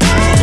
Yeah.